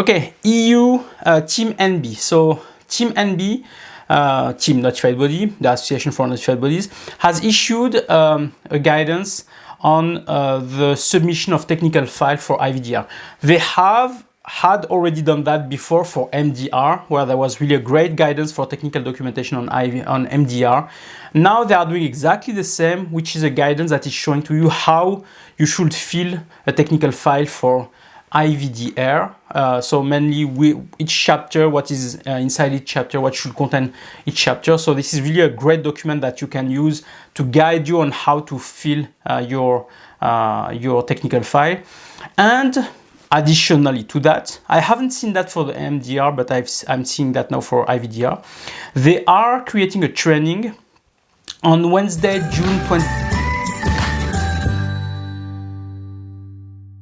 Okay, EU uh, Team NB. So Team NB, uh, Team Notified Body, the Association for Notified Bodies, has issued um, a guidance on uh, the submission of technical file for IVDR. They have had already done that before for MDR, where there was really a great guidance for technical documentation on, IV, on MDR. Now they are doing exactly the same, which is a guidance that is showing to you how you should fill a technical file for IVDR. Uh, so mainly we, each chapter, what is uh, inside each chapter, what should contain each chapter. So this is really a great document that you can use to guide you on how to fill uh, your, uh, your technical file. And additionally to that, I haven't seen that for the MDR, but i am seeing that now for IVDR. They are creating a training on Wednesday, June 20,